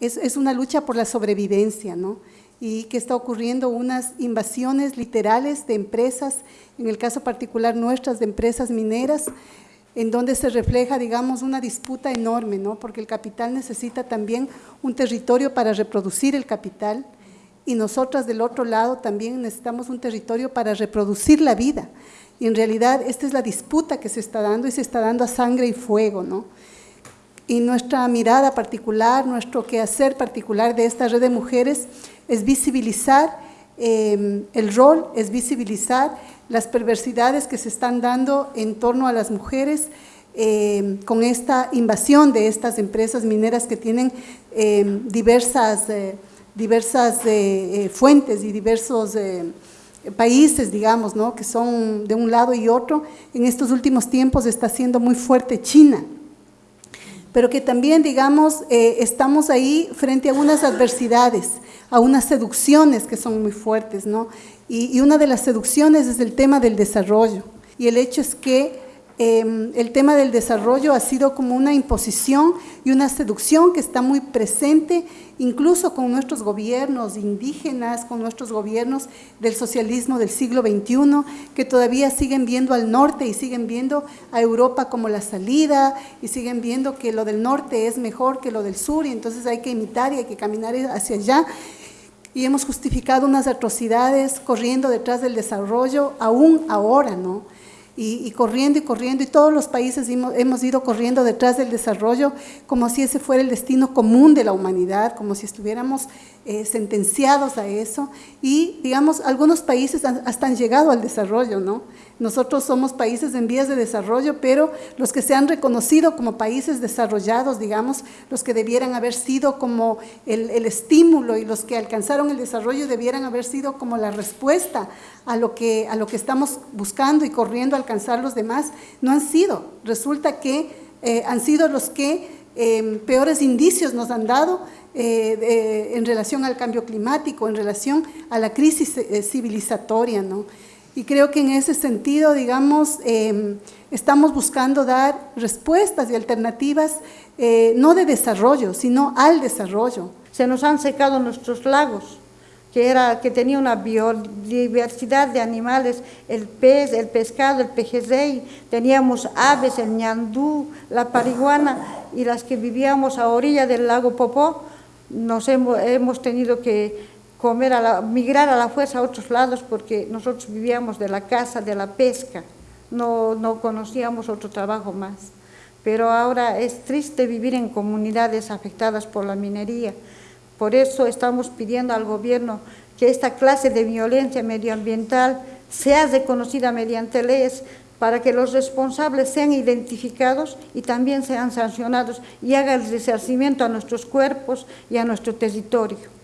Es, una lucha por la sobrevivencia, ¿no? y que está ocurriendo unas invasiones literales de empresas, en el caso particular nuestras de empresas mineras, en donde se refleja, digamos, una disputa enorme, ¿no? porque el capital necesita también un territorio para reproducir el capital y nosotras del otro lado también necesitamos un territorio para reproducir la vida. Y en realidad esta es la disputa que se está dando y se está dando a sangre y fuego, ¿no? Y nuestra mirada particular, nuestro quehacer particular de esta red de mujeres es visibilizar eh, el rol, es visibilizar las perversidades que se están dando en torno a las mujeres eh, con esta invasión de estas empresas mineras que tienen eh, diversas, diversas fuentes y diversos países, digamos, ¿no? que son de un lado y otro. En estos últimos tiempos está siendo muy fuerte China, pero que también, digamos, eh, estamos ahí frente a unas adversidades, a unas seducciones que son muy fuertes, ¿no? Y, y una de las seducciones es el tema del desarrollo. Y el hecho es que Em, el tema del desarrollo ha sido como una imposición y una seducción que está muy presente incluso con nuestros gobiernos indígenas, con nuestros gobiernos del socialismo del siglo XXI, que todavía siguen viendo al norte y siguen viendo a Europa como la salida y siguen viendo que lo del norte es mejor que lo del sur y entonces hay que imitar y hay que caminar hacia allá y hemos justificado unas atrocidades corriendo detrás del desarrollo aún ahora, ¿no? Y, corriendo y corriendo, y todos los países hemos, ido corriendo detrás del desarrollo como si ese fuera el destino común de la humanidad, como si estuviéramos eh, sentenciados a eso, y digamos, algunos países hasta han llegado al desarrollo, ¿no? Nosotros somos países en vías de desarrollo, pero los que se han reconocido como países desarrollados, digamos, los que debieran haber sido como el, estímulo y los que alcanzaron el desarrollo debieran haber sido como la respuesta a lo que, a lo que estamos buscando y corriendo a alcanzar los demás, no han sido. Resulta que eh, han sido los que em, peores indicios nos han dado eh, en relación al cambio climático, en relación a la crisis eh, civilizatoria, ¿no? Y creo que en ese sentido, digamos, em, estamos buscando dar respuestas y alternativas eh, no de desarrollo, sino al desarrollo. Se nos han secado nuestros lagos, que, era, que tenía una biodiversidad de animales, el pez, el pescado, el pejerrey, teníamos aves, el ñandú, la pariguana, y las que vivíamos a orilla del lago Popó, nos hemos, hemos tenido que comer a la, migrar a la fuerza a otros lados porque nosotros vivíamos de la caza, de la pesca, no, no conocíamos otro trabajo más. Pero ahora es triste vivir en comunidades afectadas por la minería. Por eso estamos pidiendo al gobierno que esta clase de violencia medioambiental sea reconocida mediante leyes para que los responsables sean identificados y también sean sancionados y haga el resarcimiento a nuestros cuerpos y a nuestro territorio.